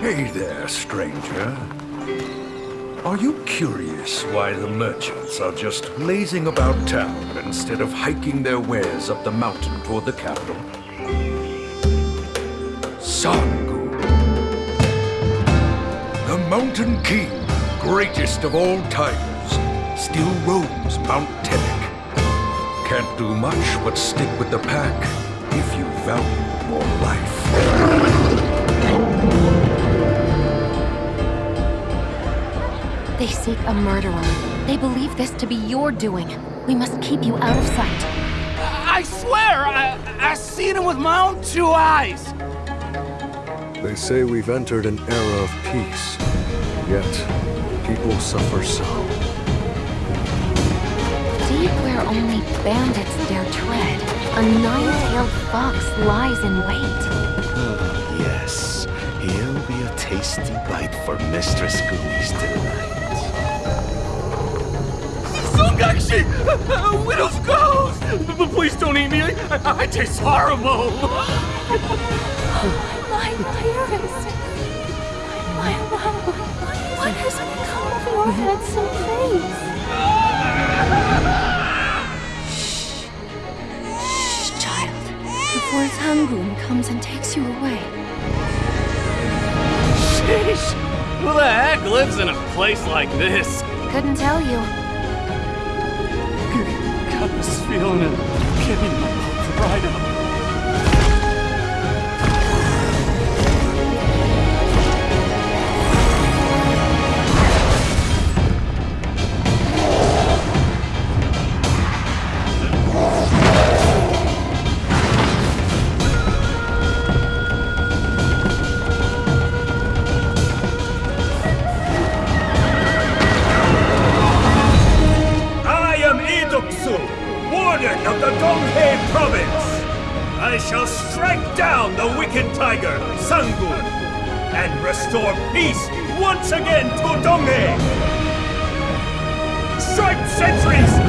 Hey there, stranger. Are you curious why the merchants are just lazing about town instead of hiking their wares up the mountain toward the capital? Sangun. The Mountain King, greatest of all tigers, still roams Mount Tenek. Can't do much but stick with the pack if you value your life. They seek a murderer. They believe this to be your doing. We must keep you out of sight. I swear, I, I seen him with my own two eyes. They say we've entered an era of peace, yet people suffer so. Deep where only bandits dare tread, a nine-tailed fox lies in wait. Hmm, yes, he'll be a tasty bite for Mistress Goonies tonight. Sungakshi! Widow's ghost! But please don't eat me. I, I, I taste horrible. Oh, my parents! My love! What has come of your handsome face? Shh, Shh, child. Before Sangun comes and takes you away. Sheesh! Who the heck lives in a place like this? Couldn't tell you. This feeling of getting my mouth right up. Of the Donghae province. I shall strike down the wicked tiger, Sangun, and restore peace once again to Donghae. Strike sentries!